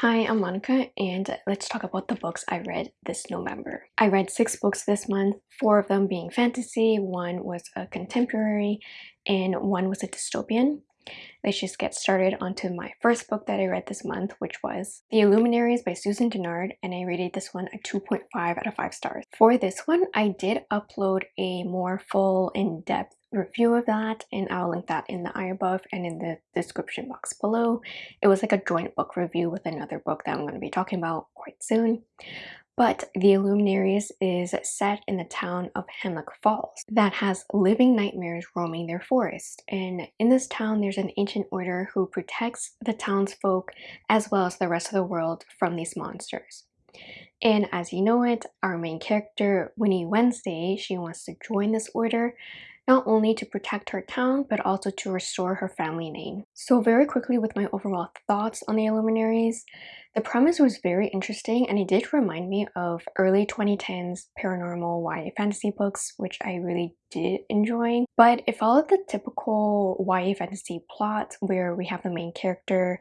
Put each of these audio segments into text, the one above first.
Hi, I'm Monica, and let's talk about the books I read this November. I read six books this month, four of them being fantasy, one was a contemporary, and one was a dystopian. Let's just get started onto my first book that I read this month, which was The Illuminaries by Susan Dennard, and I rated this one a 2.5 out of 5 stars. For this one, I did upload a more full, in-depth review of that and I'll link that in the eye above and in the description box below. It was like a joint book review with another book that I'm going to be talking about quite soon. But The Illuminaries is set in the town of Hemlock Falls that has living nightmares roaming their forest. And in this town, there's an ancient order who protects the townsfolk as well as the rest of the world from these monsters. And as you know it, our main character, Winnie Wednesday, she wants to join this order not only to protect her town, but also to restore her family name. So very quickly with my overall thoughts on the Illuminaries, the premise was very interesting and it did remind me of early 2010s paranormal YA fantasy books, which I really did enjoy. But it followed the typical YA fantasy plot where we have the main character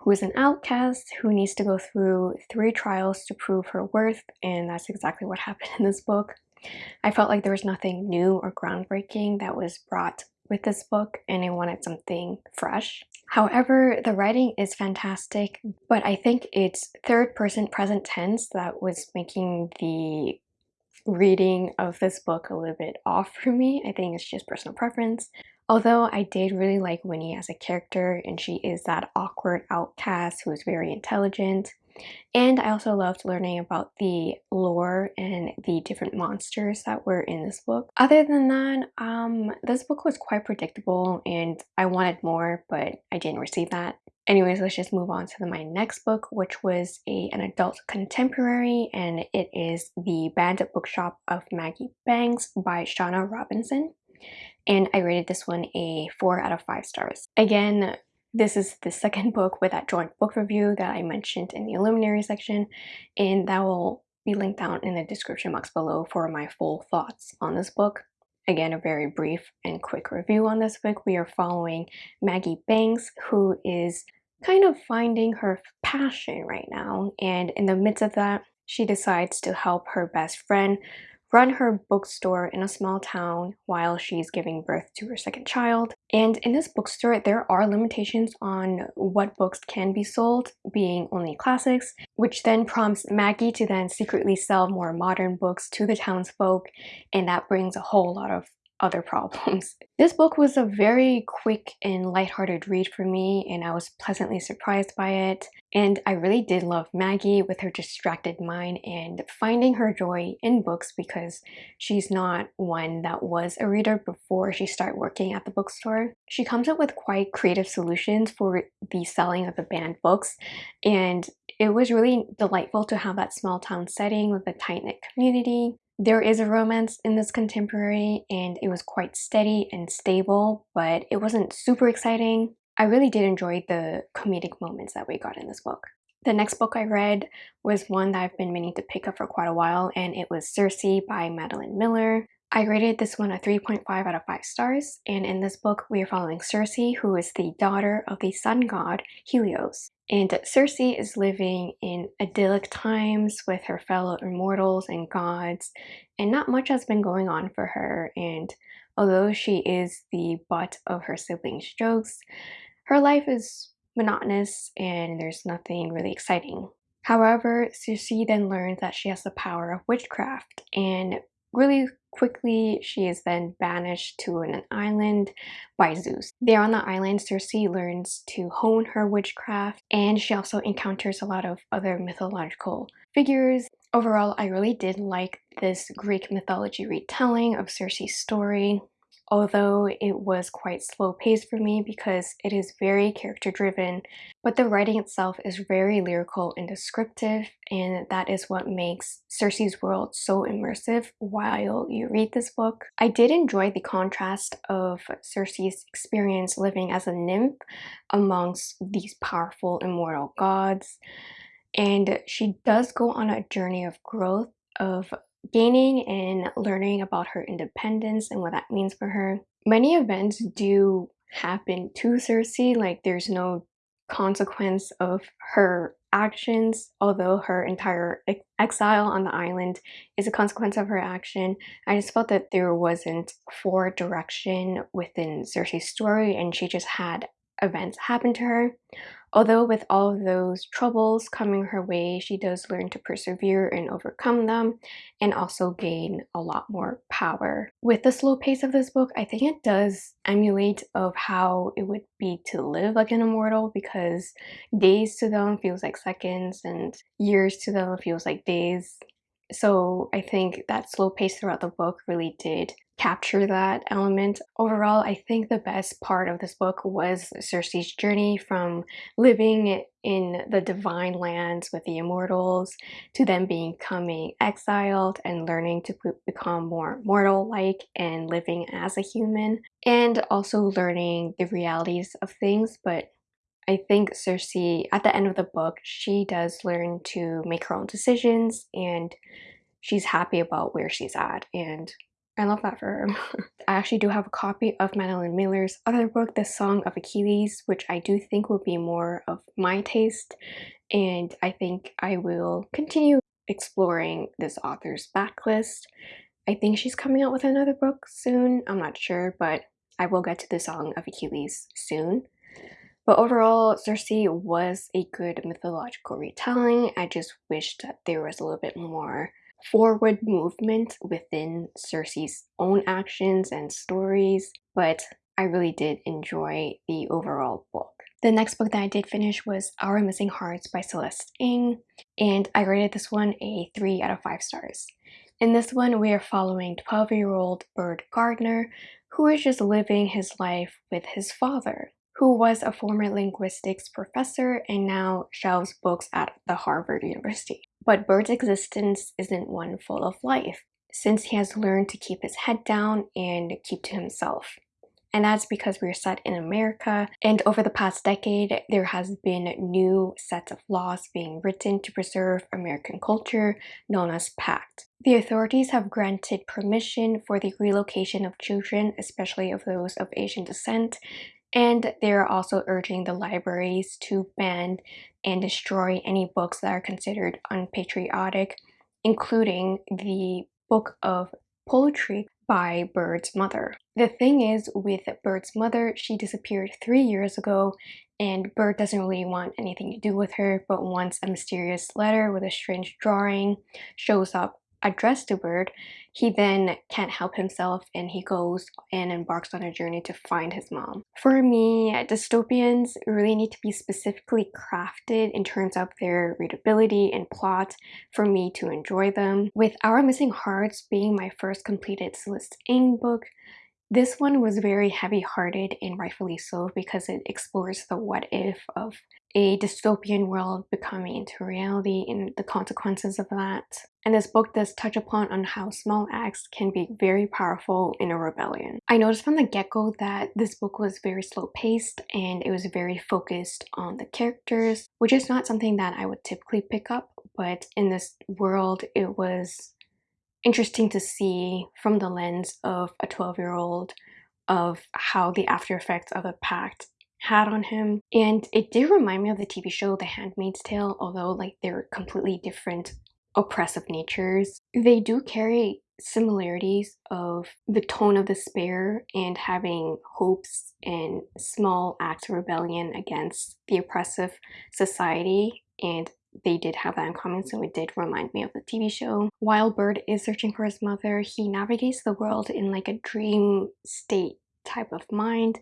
who is an outcast who needs to go through three trials to prove her worth and that's exactly what happened in this book. I felt like there was nothing new or groundbreaking that was brought with this book and I wanted something fresh. However, the writing is fantastic, but I think it's third person present tense that was making the reading of this book a little bit off for me. I think it's just personal preference. Although I did really like Winnie as a character and she is that awkward outcast who is very intelligent and I also loved learning about the lore and the different monsters that were in this book. Other than that, um, this book was quite predictable and I wanted more, but I didn't receive that. Anyways, let's just move on to the, my next book, which was a, an adult contemporary, and it is The Banned Bookshop of Maggie Banks by Shauna Robinson. And I rated this one a 4 out of 5 stars. Again, this is the second book with that joint book review that I mentioned in the Illuminary section, and that will be linked down in the description box below for my full thoughts on this book. Again, a very brief and quick review on this book. We are following Maggie Banks, who is kind of finding her passion right now, and in the midst of that, she decides to help her best friend run her bookstore in a small town while she's giving birth to her second child. And in this bookstore, there are limitations on what books can be sold, being only classics, which then prompts Maggie to then secretly sell more modern books to the townsfolk, and that brings a whole lot of other problems. This book was a very quick and lighthearted read for me and I was pleasantly surprised by it. And I really did love Maggie with her distracted mind and finding her joy in books because she's not one that was a reader before she started working at the bookstore. She comes up with quite creative solutions for the selling of the banned books and it was really delightful to have that small town setting with a tight-knit community there is a romance in this contemporary and it was quite steady and stable, but it wasn't super exciting. I really did enjoy the comedic moments that we got in this book. The next book I read was one that I've been meaning to pick up for quite a while and it was Circe by Madeline Miller. I rated this one a 3.5 out of 5 stars and in this book we are following Circe who is the daughter of the sun god Helios. And Circe is living in idyllic times with her fellow immortals and gods, and not much has been going on for her. And although she is the butt of her siblings' jokes, her life is monotonous and there's nothing really exciting. However, Circe then learns that she has the power of witchcraft, and really Quickly, she is then banished to an island by Zeus. There on the island, Circe learns to hone her witchcraft and she also encounters a lot of other mythological figures. Overall, I really did like this Greek mythology retelling of Circe's story although it was quite slow paced for me because it is very character driven but the writing itself is very lyrical and descriptive and that is what makes Circe's world so immersive while you read this book. I did enjoy the contrast of Circe's experience living as a nymph amongst these powerful immortal gods and she does go on a journey of growth of gaining and learning about her independence and what that means for her. Many events do happen to Circe, like there's no consequence of her actions, although her entire ex exile on the island is a consequence of her action. I just felt that there wasn't forward direction within Circe's story and she just had events happen to her. Although with all of those troubles coming her way, she does learn to persevere and overcome them and also gain a lot more power. With the slow pace of this book, I think it does emulate of how it would be to live like an immortal because days to them feels like seconds and years to them feels like days. So I think that slow pace throughout the book really did capture that element. Overall, I think the best part of this book was Circe's journey from living in the divine lands with the immortals to then becoming exiled and learning to become more mortal-like and living as a human and also learning the realities of things but I think Circe, at the end of the book, she does learn to make her own decisions and she's happy about where she's at. And I love that for her. I actually do have a copy of Madeline Miller's other book, The Song of Achilles, which I do think will be more of my taste. And I think I will continue exploring this author's backlist. I think she's coming out with another book soon. I'm not sure, but I will get to The Song of Achilles soon. But overall, Circe was a good mythological retelling. I just wish that there was a little bit more forward movement within Circe's own actions and stories, but I really did enjoy the overall book. The next book that I did finish was Our Missing Hearts by Celeste Ng, and I rated this one a 3 out of 5 stars. In this one, we are following 12-year-old Bird Gardner, who is just living his life with his father who was a former linguistics professor and now shelves books at the Harvard University. But Bird's existence isn't one full of life, since he has learned to keep his head down and keep to himself. And that's because we're set in America, and over the past decade, there has been new sets of laws being written to preserve American culture, known as PACT. The authorities have granted permission for the relocation of children, especially of those of Asian descent, and they're also urging the libraries to ban and destroy any books that are considered unpatriotic, including the book of poetry by Bird's mother. The thing is with Bird's mother, she disappeared three years ago and Bird doesn't really want anything to do with her, but once a mysterious letter with a strange drawing shows up addressed the Bird, he then can't help himself and he goes and embarks on a journey to find his mom. For me, dystopians really need to be specifically crafted in terms of their readability and plot for me to enjoy them. With Our Missing Hearts being my first completed Celeste Ng book, this one was very heavy-hearted and rightfully so because it explores the what if of a dystopian world becoming into reality and the consequences of that. And this book does touch upon on how small acts can be very powerful in a rebellion. I noticed from the get-go that this book was very slow-paced and it was very focused on the characters, which is not something that I would typically pick up, but in this world it was interesting to see from the lens of a 12 year old of how the after effects of a pact had on him and it did remind me of the TV show The Handmaid's Tale although like they're completely different oppressive natures. They do carry similarities of the tone of despair and having hopes and small acts of rebellion against the oppressive society and they did have that in common, so it did remind me of the TV show. While bird is searching for his mother, he navigates the world in like a dream state type of mind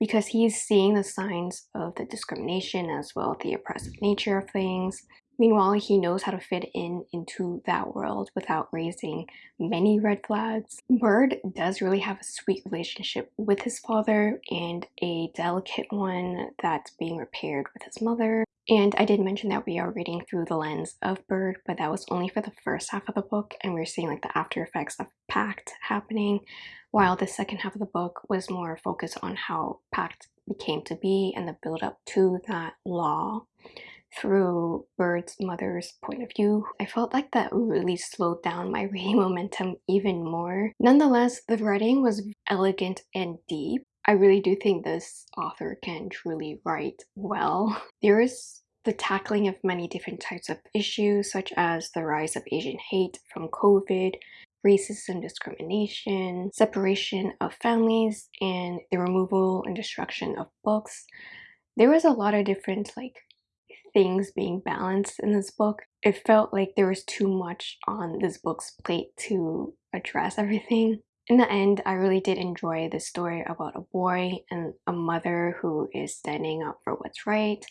because he's seeing the signs of the discrimination as well the oppressive nature of things. Meanwhile, he knows how to fit in into that world without raising many red flags. Bird does really have a sweet relationship with his father and a delicate one that's being repaired with his mother. And I did mention that we are reading through the lens of Bird, but that was only for the first half of the book, and we are seeing like the after effects of Pact happening, while the second half of the book was more focused on how Pact became to be and the build up to that law through Bird's mother's point of view. I felt like that really slowed down my reading momentum even more. Nonetheless, the writing was elegant and deep. I really do think this author can truly write well. There is the tackling of many different types of issues such as the rise of Asian hate from COVID, racism, discrimination, separation of families, and the removal and destruction of books. There was a lot of different like things being balanced in this book. It felt like there was too much on this book's plate to address everything. In the end, I really did enjoy the story about a boy and a mother who is standing up for what's right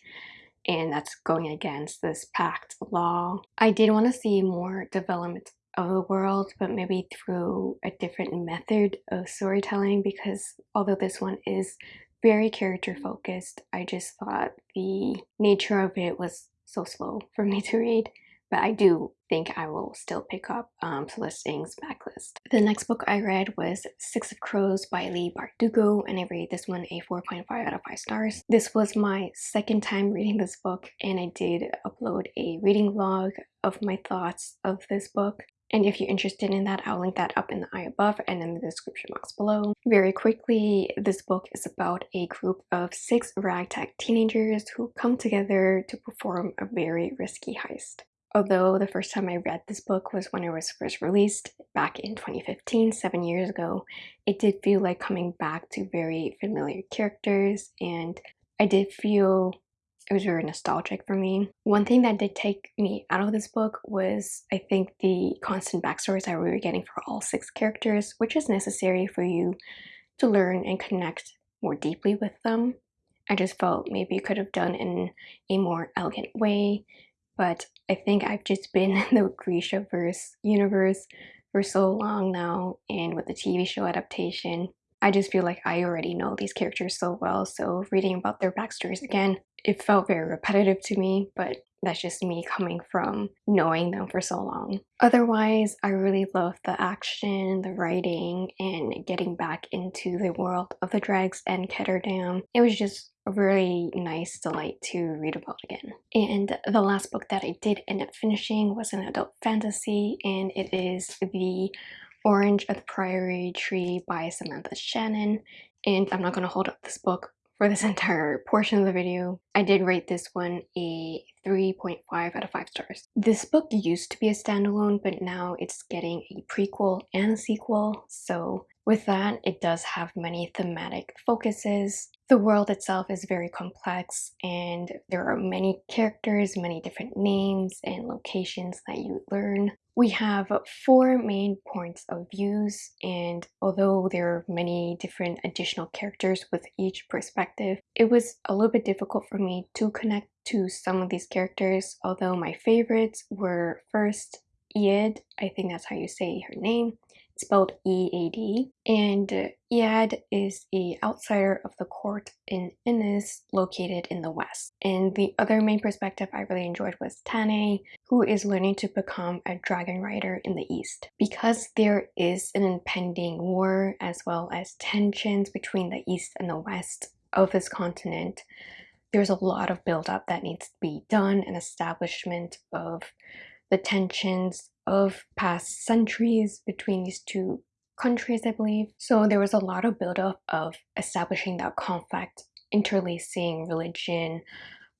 and that's going against this pact law. I did want to see more development of the world, but maybe through a different method of storytelling because although this one is very character focused, I just thought the nature of it was so slow for me to read. But I do think I will still pick up um, Backlist. The next book I read was Six of Crows by Leigh Bardugo and I rated this one a 4.5 out of 5 stars. This was my second time reading this book and I did upload a reading log of my thoughts of this book. And if you're interested in that, I'll link that up in the eye above and in the description box below. Very quickly, this book is about a group of six ragtag teenagers who come together to perform a very risky heist. Although the first time I read this book was when it was first released back in 2015, seven years ago, it did feel like coming back to very familiar characters and I did feel it was very nostalgic for me. One thing that did take me out of this book was, I think, the constant backstories that we were getting for all six characters, which is necessary for you to learn and connect more deeply with them. I just felt maybe you could have done in a more elegant way, but I think I've just been in the Grishaverse universe for so long now, and with the TV show adaptation, I just feel like I already know these characters so well, so reading about their backstories again, it felt very repetitive to me, but that's just me coming from knowing them for so long. Otherwise, I really love the action, the writing, and getting back into the world of the Dregs and Ketterdam. It was just a really nice delight to read about again. And the last book that I did end up finishing was an adult fantasy, and it is the Orange of the Priory Tree by Samantha Shannon. And I'm not going to hold up this book for this entire portion of the video. I did rate this one a 3.5 out of 5 stars. This book used to be a standalone, but now it's getting a prequel and a sequel. So with that, it does have many thematic focuses. The world itself is very complex and there are many characters, many different names and locations that you learn. We have four main points of views and although there are many different additional characters with each perspective, it was a little bit difficult for me to connect to some of these characters, although my favorites were first Ead, I think that's how you say her name, spelled E-A-D. And Ead is a outsider of the court in Inys, located in the west. And the other main perspective I really enjoyed was Tane, who is learning to become a dragon rider in the east. Because there is an impending war as well as tensions between the east and the west of this continent, there's a lot of buildup that needs to be done and establishment of the tensions of past centuries between these two countries, I believe. So there was a lot of buildup of establishing that conflict, interlacing religion,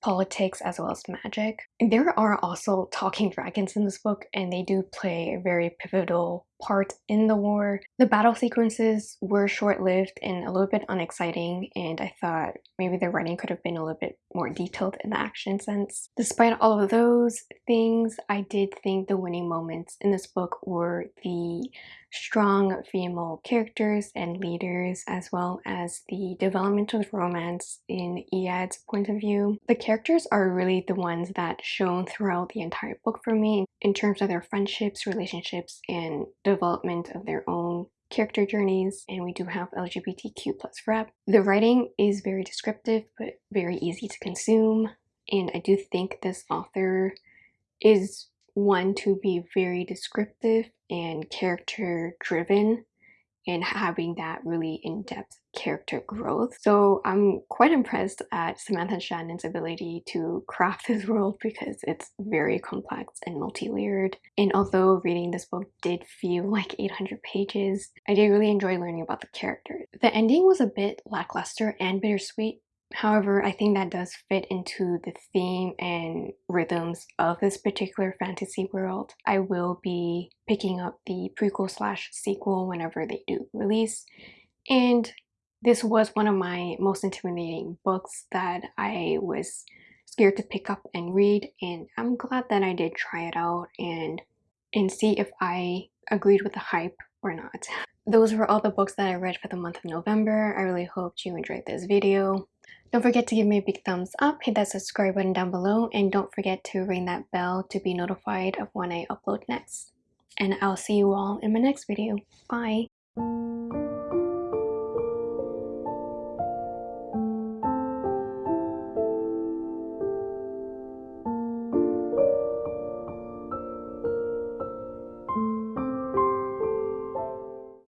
politics as well as magic. There are also talking dragons in this book and they do play a very pivotal part in the war. The battle sequences were short-lived and a little bit unexciting and I thought maybe the writing could have been a little bit more detailed in the action sense. Despite all of those things, I did think the winning moments in this book were the strong female characters and leaders as well as the development of romance in Ead's point of view. The characters are really the ones that shone throughout the entire book for me in terms of their friendships, relationships, and development of their own character journeys. And we do have LGBTQ plus rep. The writing is very descriptive but very easy to consume. And I do think this author is one to be very descriptive and character driven and having that really in-depth character growth. So I'm quite impressed at Samantha Shannon's ability to craft this world because it's very complex and multi-layered. And although reading this book did feel like 800 pages, I did really enjoy learning about the characters. The ending was a bit lackluster and bittersweet However, I think that does fit into the theme and rhythms of this particular fantasy world. I will be picking up the prequel slash sequel whenever they do release. And this was one of my most intimidating books that I was scared to pick up and read and I'm glad that I did try it out and and see if I agreed with the hype or not. Those were all the books that I read for the month of November. I really hope you enjoyed this video. Don't forget to give me a big thumbs up, hit that subscribe button down below, and don't forget to ring that bell to be notified of when I upload next. And I'll see you all in my next video. Bye!